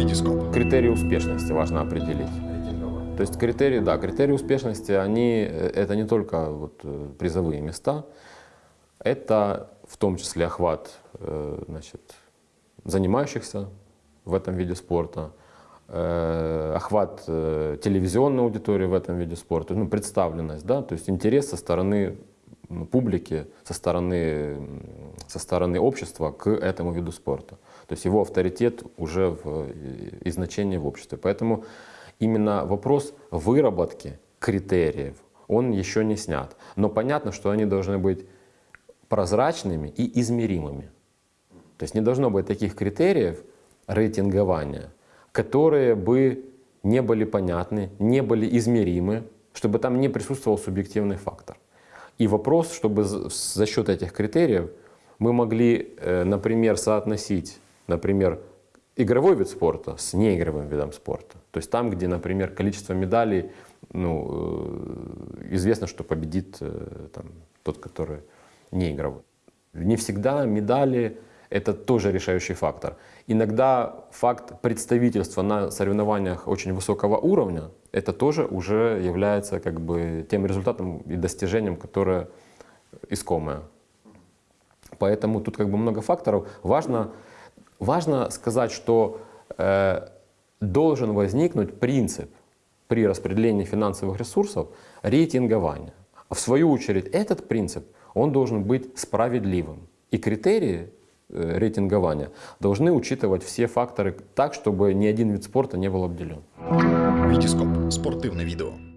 Витископ. Критерии успешности важно определить. То есть критерии, да, критерии успешности, они, э, это не только вот, э, призовые места, это в том числе охват э, значит, занимающихся в этом виде спорта, охват телевизионной аудитории в этом виде спорта, ну, представленность, да, то есть интерес со стороны публики, со стороны, со стороны общества к этому виду спорта. То есть его авторитет уже в, и- значение в обществе. Поэтому именно вопрос выработки критериев, он еще не снят. Но понятно, что они должны быть прозрачными и измеримыми. То есть не должно быть таких критериев рейтингования, которые бы не были понятны, не были измеримы, чтобы там не присутствовал субъективный фактор. И вопрос, чтобы за счет этих критериев мы могли, э, например, соотносить, например, игровой вид спорта с неигровым видом спорта. То есть там, где, например, количество медалей, ну, э, известно, что победит э, там, тот, который не игровой. Не всегда медали – это тоже решающий фактор. Иногда факт представительства на соревнованиях очень высокого уровня – это тоже уже является как бы тем результатом и достижением, которое искомое. Поэтому тут как бы много факторов. Важно, важно сказать, что э, должен возникнуть принцип при распределении финансовых ресурсов рейтингования. В свою очередь этот принцип, он должен быть справедливым. И критерии рейтингования должны учитывать все факторы так, чтобы ни один вид спорта не был обделен. Витископ. Спортивне відео.